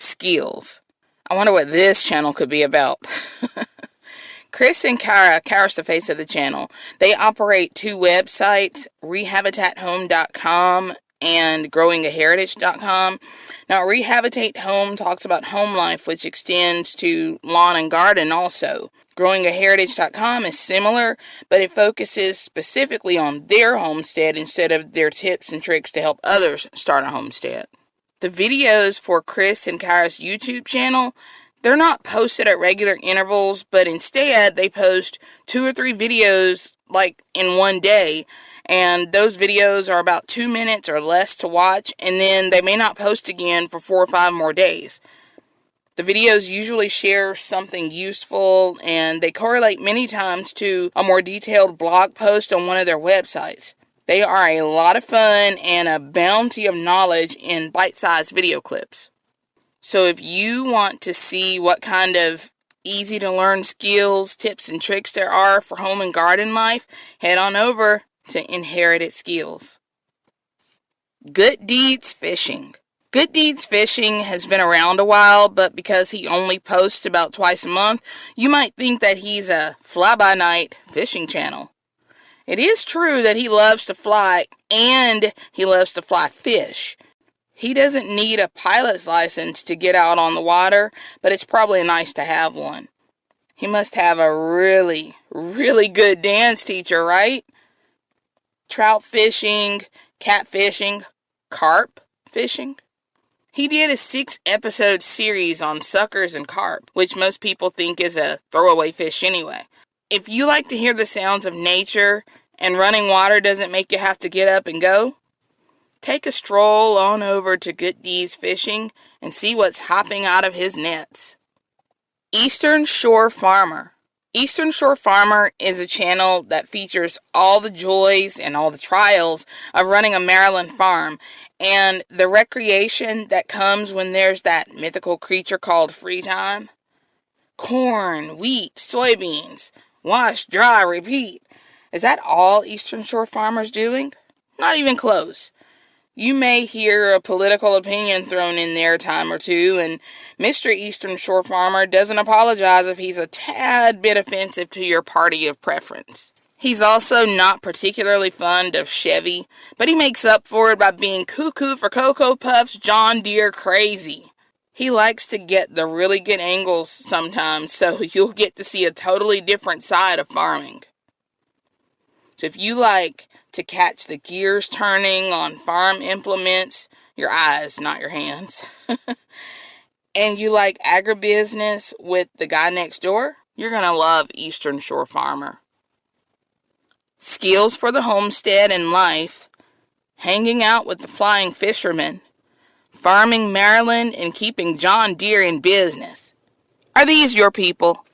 skills. I wonder what this channel could be about. Chris and Kara, Kara's the face of the channel, they operate two websites, rehabitathome.com and growingaheritage.com. Now, Rehabitate Home talks about home life, which extends to lawn and garden also. Growingaheritage.com is similar, but it focuses specifically on their homestead instead of their tips and tricks to help others start a homestead. The videos for Chris and Kara's YouTube channel they're not posted at regular intervals, but instead they post two or three videos like in one day. And those videos are about two minutes or less to watch, and then they may not post again for four or five more days. The videos usually share something useful and they correlate many times to a more detailed blog post on one of their websites. They are a lot of fun and a bounty of knowledge in bite sized video clips. So if you want to see what kind of easy to learn skills, tips, and tricks there are for home and garden life, head on over to Inherited Skills. Good Deeds Fishing. Good Deeds Fishing has been around a while, but because he only posts about twice a month, you might think that he's a fly-by-night fishing channel. It is true that he loves to fly and he loves to fly fish. He doesn't need a pilot's license to get out on the water, but it's probably nice to have one. He must have a really, really good dance teacher, right? Trout fishing, catfishing, carp fishing. He did a six episode series on suckers and carp, which most people think is a throwaway fish anyway. If you like to hear the sounds of nature and running water doesn't make you have to get up and go, Take a stroll on over to Good Deeds Fishing and see what's hopping out of his nets. Eastern Shore Farmer. Eastern Shore Farmer is a channel that features all the joys and all the trials of running a Maryland farm and the recreation that comes when there's that mythical creature called free time. Corn, wheat, soybeans, wash, dry, repeat. Is that all Eastern Shore Farmer's doing? Not even close. You may hear a political opinion thrown in there a time or two, and Mr. Eastern Shore Farmer doesn't apologize if he's a tad bit offensive to your party of preference. He's also not particularly fond of Chevy, but he makes up for it by being cuckoo for Cocoa Puffs John Deere crazy. He likes to get the really good angles sometimes, so you'll get to see a totally different side of farming. So if you like to catch the gears turning on farm implements, your eyes, not your hands, and you like agribusiness with the guy next door, you're going to love Eastern Shore Farmer. Skills for the homestead and life, hanging out with the flying fishermen, farming Maryland, and keeping John Deere in business. Are these your people?